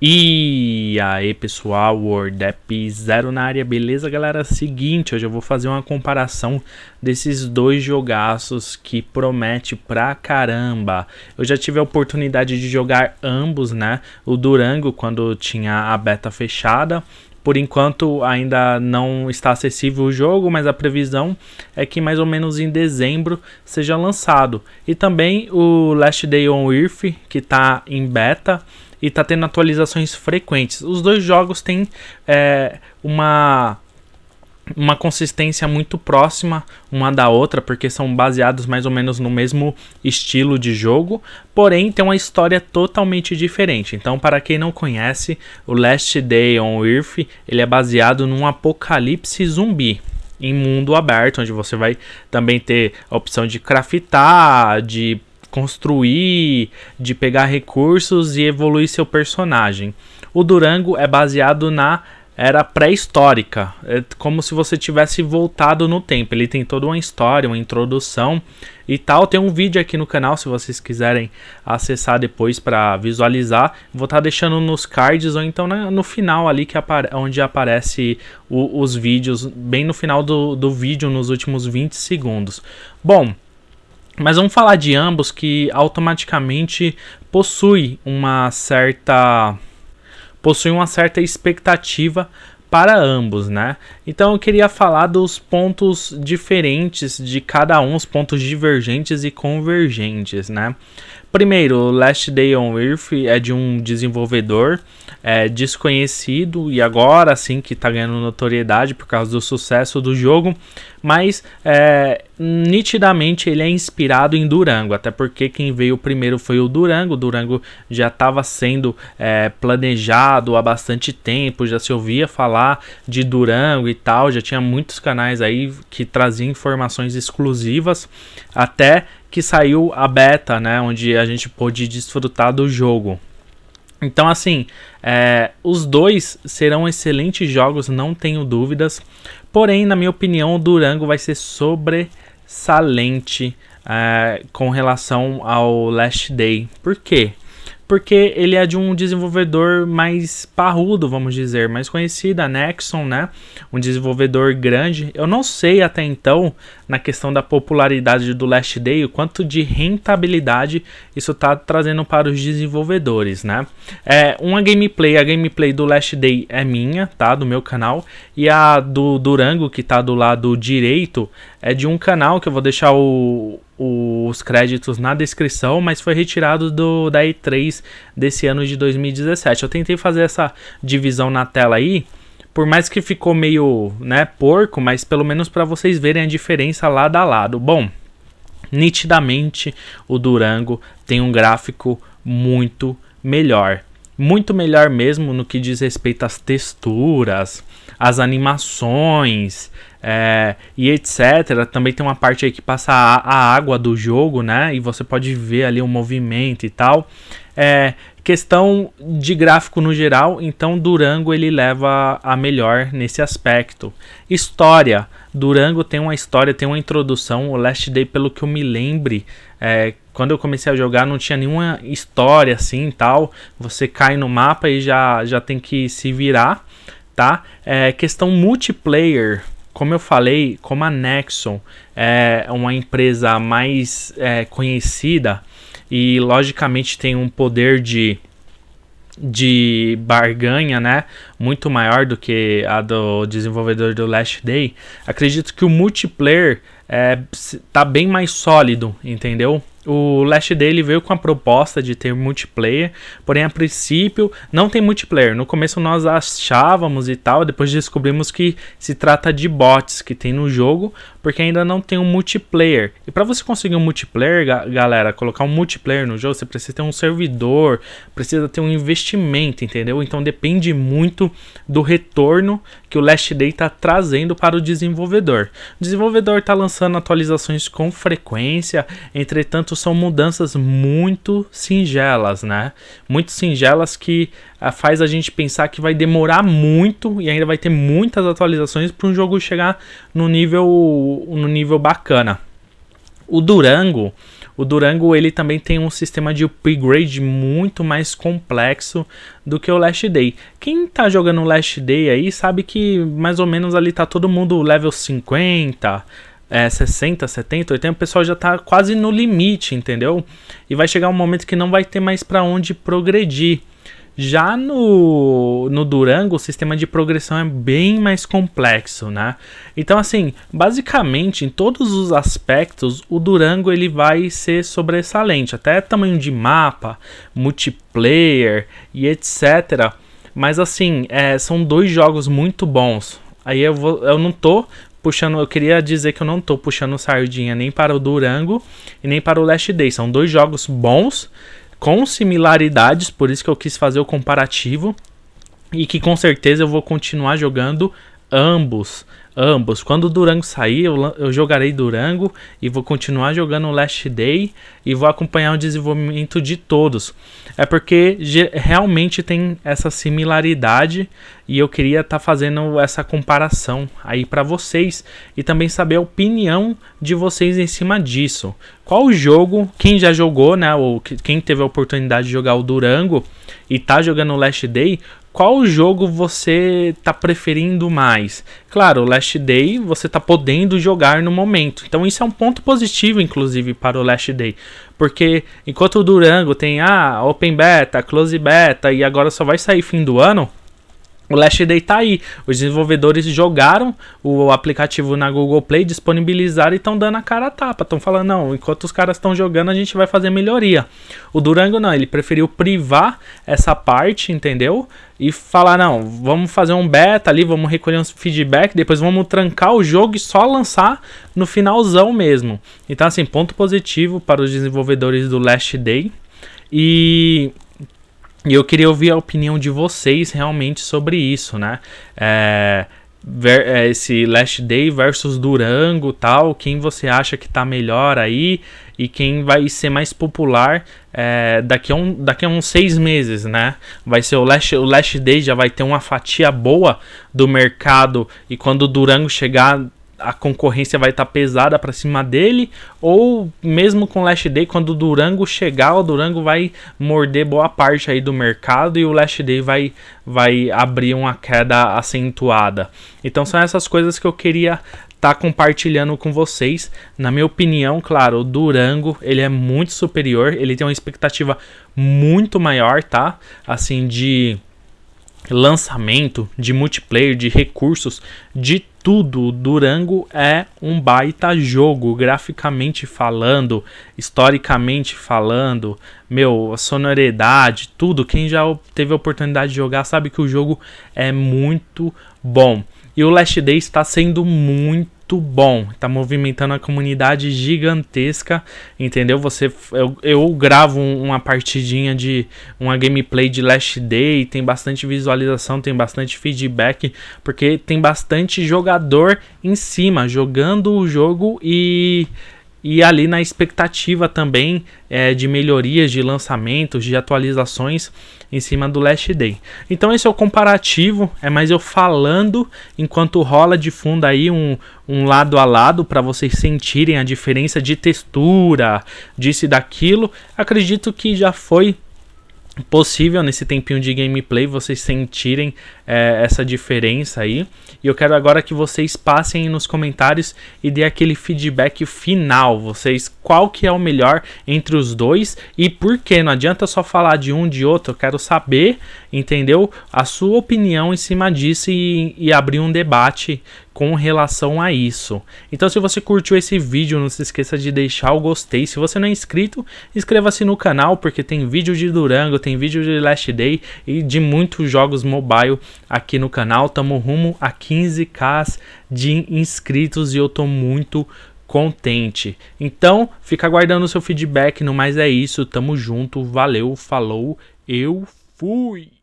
E aí pessoal, WordApp Zero na área, beleza galera? Seguinte, hoje eu vou fazer uma comparação desses dois jogaços que promete pra caramba. Eu já tive a oportunidade de jogar ambos, né? O Durango quando tinha a beta fechada. Por enquanto ainda não está acessível o jogo, mas a previsão é que mais ou menos em dezembro seja lançado. E também o Last Day on Earth, que está em beta e tá tendo atualizações frequentes. Os dois jogos têm é, uma uma consistência muito próxima uma da outra, porque são baseados mais ou menos no mesmo estilo de jogo, porém tem uma história totalmente diferente. Então, para quem não conhece, o Last Day on Earth, ele é baseado num apocalipse zumbi em mundo aberto, onde você vai também ter a opção de craftar, de construir, de pegar recursos e evoluir seu personagem. O Durango é baseado na era pré-histórica, é como se você tivesse voltado no tempo. Ele tem toda uma história, uma introdução e tal. Tem um vídeo aqui no canal se vocês quiserem acessar depois para visualizar. Vou estar tá deixando nos cards ou então no final ali que apare onde aparece o, os vídeos, bem no final do, do vídeo, nos últimos 20 segundos. Bom, mas vamos falar de ambos que automaticamente possui uma certa possui uma certa expectativa para ambos, né? Então eu queria falar dos pontos diferentes de cada um, os pontos divergentes e convergentes, né? Primeiro, Last Day on Earth é de um desenvolvedor é, desconhecido e agora sim que está ganhando notoriedade por causa do sucesso do jogo, mas é, nitidamente ele é inspirado em Durango, até porque quem veio primeiro foi o Durango. Durango já estava sendo é, planejado há bastante tempo, já se ouvia falar de Durango e tal, já tinha muitos canais aí que traziam informações exclusivas, até que saiu a beta, né, onde a gente pôde desfrutar do jogo. Então, assim, é, os dois serão excelentes jogos, não tenho dúvidas. Porém, na minha opinião, o Durango vai ser sobressalente é, com relação ao Last Day. Por quê? Porque ele é de um desenvolvedor mais parrudo, vamos dizer, mais conhecido, a Nexon, né? Um desenvolvedor grande. Eu não sei até então, na questão da popularidade do Last Day, o quanto de rentabilidade isso está trazendo para os desenvolvedores, né? É uma gameplay, a gameplay do Last Day é minha, tá? Do meu canal, e a do Durango, que está do lado direito, é de um canal que eu vou deixar o, os créditos na descrição, mas foi retirado do, da E3 desse ano de 2017. Eu tentei fazer essa divisão na tela aí, por mais que ficou meio, né, porco, mas pelo menos para vocês verem a diferença lado a lado. Bom, nitidamente o Durango tem um gráfico muito melhor. Muito melhor mesmo no que diz respeito às texturas, às animações, é, e etc. Também tem uma parte aí que passa a, a, água do jogo, né? E você pode ver ali o movimento e tal. É, questão de gráfico no geral, então Durango ele leva a melhor nesse aspecto. História, Durango tem uma história, tem uma introdução. O Last Day, pelo que eu me lembre, é, quando eu comecei a jogar não tinha nenhuma história assim tal. Você cai no mapa e já, já tem que se virar, tá? É, questão multiplayer, como eu falei, como a Nexon é uma empresa mais é, conhecida e logicamente tem um poder de de barganha, né, muito maior do que a do desenvolvedor do Last Day, acredito que o multiplayer é, tá bem mais sólido, entendeu? O Last Day veio com a proposta de ter multiplayer, porém a princípio não tem multiplayer. No começo nós achávamos e tal, depois descobrimos que se trata de bots que tem no jogo, porque ainda não tem um multiplayer. E para você conseguir um multiplayer, galera, colocar um multiplayer no jogo, você precisa ter um servidor, precisa ter um investimento, entendeu? Então depende muito do retorno que o Last Day está trazendo para o desenvolvedor. O desenvolvedor está lançando atualizações com frequência, entretanto são mudanças muito singelas, né? Muito singelas que uh, faz a gente pensar que vai demorar muito e ainda vai ter muitas atualizações para um jogo chegar no nível, no nível bacana. O Durango, o Durango ele também tem um sistema de upgrade muito mais complexo do que o Last Day. Quem tá jogando Last Day aí sabe que mais ou menos ali tá todo mundo level 50, é, 60, 70, 80, o pessoal já tá quase no limite, entendeu? E vai chegar um momento que não vai ter mais para onde progredir. Já no, no Durango, o sistema de progressão é bem mais complexo, né? Então, assim, basicamente, em todos os aspectos, o Durango ele vai ser sobressalente. Até tamanho de mapa, multiplayer e etc. Mas, assim, é, são dois jogos muito bons. Aí eu, vou, eu não tô puxando, eu queria dizer que eu não tô puxando sardinha nem para o Durango e nem para o Last Day. São dois jogos bons com similaridades, por isso que eu quis fazer o comparativo e que com certeza eu vou continuar jogando ambos ambos. Quando o Durango sair, eu, eu jogarei Durango e vou continuar jogando Last Day e vou acompanhar o desenvolvimento de todos. É porque realmente tem essa similaridade e eu queria estar tá fazendo essa comparação aí para vocês e também saber a opinião de vocês em cima disso. Qual jogo, quem já jogou, né, ou quem teve a oportunidade de jogar o Durango e tá jogando o Last Day, qual jogo você tá preferindo mais? Claro, o Last Day você tá podendo jogar no momento. Então isso é um ponto positivo, inclusive, para o Last Day. Porque enquanto o Durango tem ah, Open Beta, Close Beta e agora só vai sair fim do ano, o Last Day tá aí. Os desenvolvedores jogaram o aplicativo na Google Play, disponibilizaram e estão dando a cara a tapa. Estão falando, não, enquanto os caras estão jogando, a gente vai fazer melhoria. O Durango não, ele preferiu privar essa parte, entendeu? E falar, não, vamos fazer um beta ali, vamos recolher uns feedback, depois vamos trancar o jogo e só lançar no finalzão mesmo. Então, assim, ponto positivo para os desenvolvedores do Last Day. E e eu queria ouvir a opinião de vocês realmente sobre isso, né? É, ver, é, esse Last Day versus Durango tal, quem você acha que tá melhor aí e quem vai ser mais popular é, daqui, a um, daqui a uns seis meses, né? Vai ser o Last, o Last Day já vai ter uma fatia boa do mercado e quando o Durango chegar a concorrência vai estar tá pesada para cima dele, ou mesmo com o Last Day, quando o Durango chegar, o Durango vai morder boa parte aí do mercado e o Last Day vai, vai abrir uma queda acentuada. Então são essas coisas que eu queria estar tá compartilhando com vocês. Na minha opinião, claro, o Durango ele é muito superior, ele tem uma expectativa muito maior, tá? Assim de lançamento, de multiplayer, de recursos, de tudo. Durango é um baita jogo, graficamente falando, historicamente falando, meu, a sonoridade, tudo. Quem já teve a oportunidade de jogar sabe que o jogo é muito bom. E o Last Day está sendo muito muito bom. Tá movimentando a comunidade gigantesca, entendeu? Você, eu, eu gravo uma partidinha de uma gameplay de Last Day, tem bastante visualização, tem bastante feedback, porque tem bastante jogador em cima jogando o jogo e e ali na expectativa também é, de melhorias, de lançamentos, de atualizações em cima do Last Day. Então esse é o comparativo, é mais eu falando enquanto rola de fundo aí um, um lado a lado para vocês sentirem a diferença de textura, disso e daquilo. Acredito que já foi possível nesse tempinho de gameplay vocês sentirem é, essa diferença aí. E eu quero agora que vocês passem nos comentários e dê aquele feedback final. Vocês, qual que é o melhor entre os dois e por que? Não adianta só falar de um de outro. Eu quero saber, entendeu? A sua opinião em cima disso e, e abrir um debate com relação a isso. Então se você curtiu esse vídeo, não se esqueça de deixar o gostei. Se você não é inscrito, inscreva-se no canal porque tem vídeo de Durango, tem vídeo de Last Day e de muitos jogos mobile aqui no canal. Tamo rumo a 15k de inscritos e eu tô muito contente. Então, fica aguardando o seu feedback, no mais é isso. Tamo junto, valeu, falou, eu fui.